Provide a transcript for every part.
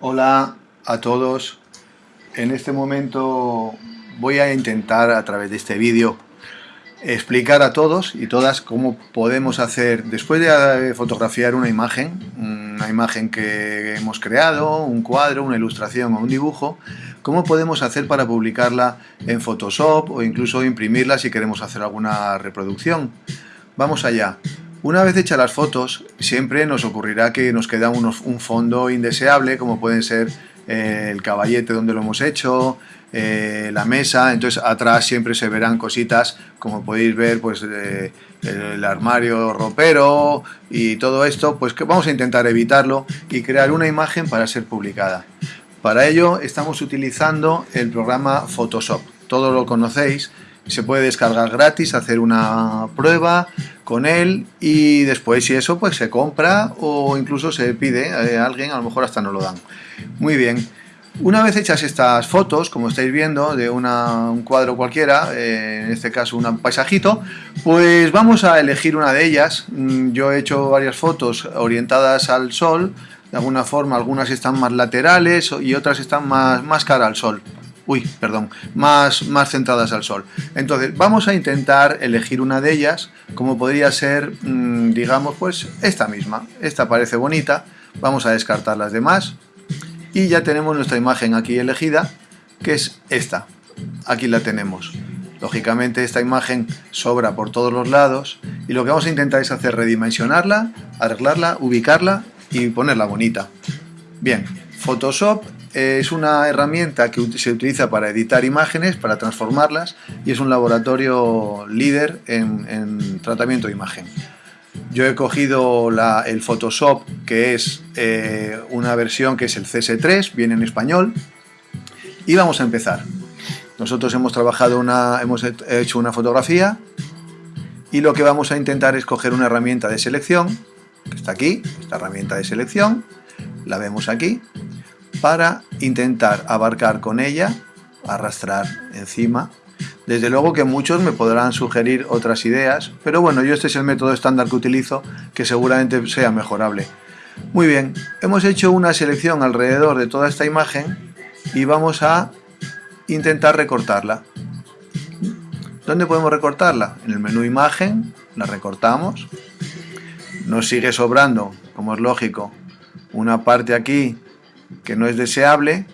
Hola a todos. En este momento voy a intentar a través de este vídeo explicar a todos y todas cómo podemos hacer, después de fotografiar una imagen, una imagen que hemos creado, un cuadro, una ilustración o un dibujo, cómo podemos hacer para publicarla en Photoshop o incluso imprimirla si queremos hacer alguna reproducción. Vamos allá. Una vez hechas las fotos, siempre nos ocurrirá que nos queda un fondo indeseable, como pueden ser eh, el caballete donde lo hemos hecho, eh, la mesa, entonces atrás siempre se verán cositas, como podéis ver, pues el armario ropero y todo esto, pues vamos a intentar evitarlo y crear una imagen para ser publicada. Para ello estamos utilizando el programa Photoshop, todo lo conocéis, se puede descargar gratis, hacer una prueba con él y después si eso pues se compra o incluso se pide a alguien, a lo mejor hasta no lo dan. Muy bien, una vez hechas estas fotos, como estáis viendo, de un cuadro cualquiera, eh, en este caso un paisajito, pues vamos a elegir una de ellas. Mm, yo he hecho varias fotos orientadas al sol, de alguna forma algunas están más laterales y otras están más, más cara al sol uy, perdón, más, más centradas al sol. Entonces, vamos a intentar elegir una de ellas, como podría ser, mm, digamos, pues esta misma. Esta parece bonita, vamos a descartar las demás y ya tenemos nuestra imagen aquí elegida, que es esta. Aquí la tenemos. Lógicamente esta imagen sobra por todos los lados y lo que vamos a intentar es hacer redimensionarla, arreglarla, ubicarla y ponerla bonita. Bien, Photoshop es una herramienta que se utiliza para editar imágenes, para transformarlas y es un laboratorio líder en, tratamiento de imagen. Yo he cogido el Photoshop, que es eh, una versión que es el CS3, viene en español, y vamos a empezar. Nosotros hemos trabajado una, hemos hecho una fotografía y lo que vamos a intentar es coger una herramienta de selección, que está aquí, esta herramienta de selección, la vemos aquí, para intentar abarcar con ella, arrastrar encima. Desde luego que muchos me podrán sugerir otras ideas, pero bueno, yo este es el método estándar que utilizo, que seguramente sea mejorable. Muy bien, hemos hecho una selección alrededor de toda esta imagen y vamos a intentar recortarla. ¿Dónde podemos recortarla? En el menú imagen, la recortamos. Nos sigue sobrando, como es lógico, una parte aquí que no es deseable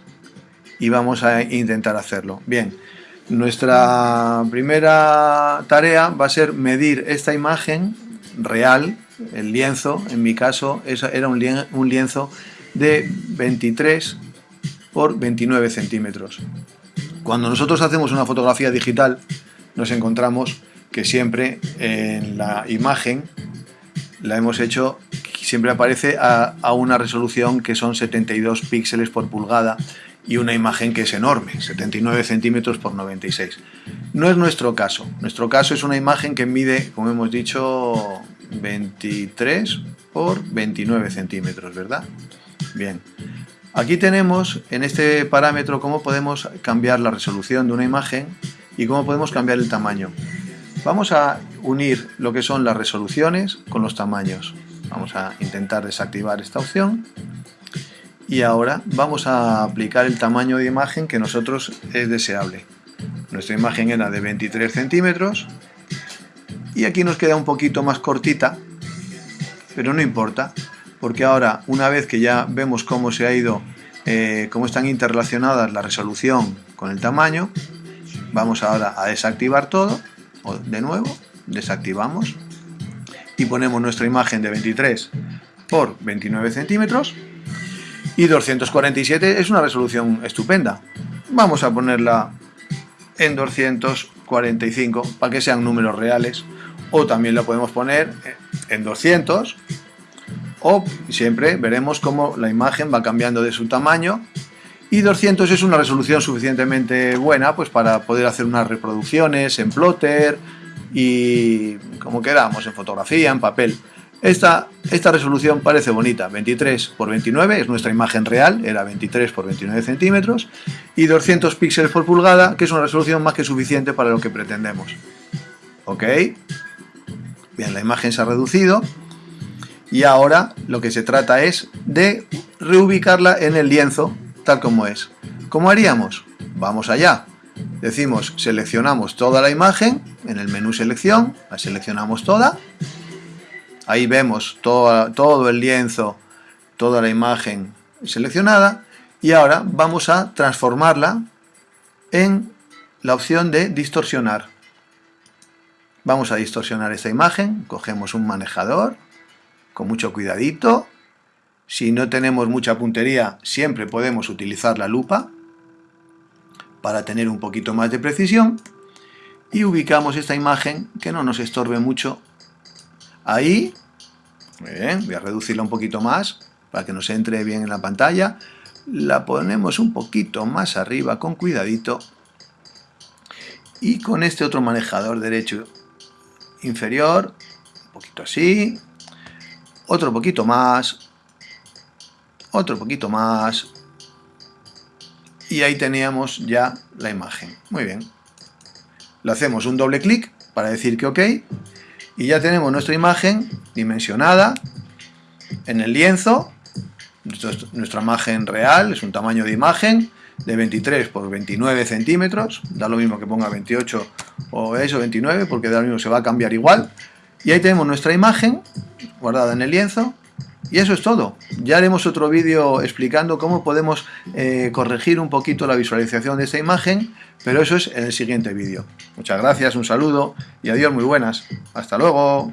y vamos a intentar hacerlo. Bien, nuestra primera tarea va a ser medir esta imagen real, el lienzo, en mi caso era un lienzo de 23 por 29 centímetros. Cuando nosotros hacemos una fotografía digital nos encontramos que siempre en la imagen la hemos hecho siempre aparece a, una resolución que son 72 píxeles por pulgada y una imagen que es enorme, 79 centímetros por 96. No es nuestro caso. Nuestro caso es una imagen que mide, como hemos dicho, 23 por 29 centímetros, ¿verdad? Bien. Aquí tenemos en este parámetro cómo podemos cambiar la resolución de una imagen y cómo podemos cambiar el tamaño. Vamos a unir lo que son las resoluciones con los tamaños. Vamos a intentar desactivar esta opción. Y ahora vamos a aplicar el tamaño de imagen que nosotros es deseable. Nuestra imagen era de 23 centímetros. Y aquí nos queda un poquito más cortita, pero no importa, porque ahora una vez que ya vemos cómo se ha ido, eh, cómo están interrelacionadas la resolución con el tamaño, vamos ahora a desactivar todo, de nuevo, desactivamos y ponemos nuestra imagen de 23 por 29 centímetros y 247 es una resolución estupenda. Vamos a ponerla en 245 para que sean números reales o también la podemos poner en 200 o siempre veremos cómo la imagen va cambiando de su tamaño y 200 es una resolución suficientemente buena pues para poder hacer unas reproducciones en plotter y como queramos, en fotografía, en papel. Esta, esta resolución parece bonita, 23 por 29 es nuestra imagen real, era 23 por 29 centímetros y 200 píxeles por pulgada, que es una resolución más que suficiente para lo que pretendemos. ¿Ok? Bien, la imagen se ha reducido y ahora lo que se trata es de reubicarla en el lienzo tal como es. ¿Cómo haríamos? Vamos allá. Decimos, seleccionamos toda la imagen en el menú selección, la seleccionamos toda. Ahí vemos todo el lienzo, toda la imagen seleccionada. Y ahora vamos a transformarla en la opción de distorsionar. Vamos a distorsionar esta imagen, cogemos un manejador, con mucho cuidadito. Si no tenemos mucha puntería, siempre podemos utilizar la lupa para tener un poquito más de precisión y ubicamos esta imagen que no nos estorbe mucho. Ahí voy a reducirla un poquito más para que nos entre bien en la pantalla. La ponemos un poquito más arriba con cuidadito. Y con este otro manejador derecho inferior un poquito así otro poquito más otro poquito más y ahí teníamos ya la imagen. Muy bien. Le hacemos un doble clic para decir que OK y ya tenemos nuestra imagen dimensionada en el lienzo. nuestra imagen real es un tamaño de imagen de 23 por 29 centímetros. Da lo mismo que ponga 28 o eso, 29, porque da lo mismo, se va a cambiar igual. Y ahí tenemos nuestra imagen guardada en el lienzo y eso es todo. Ya haremos otro vídeo explicando cómo podemos eh, corregir un poquito la visualización de esta imagen, pero eso es en el siguiente vídeo. Muchas gracias, un saludo y adiós, muy buenas. Hasta luego.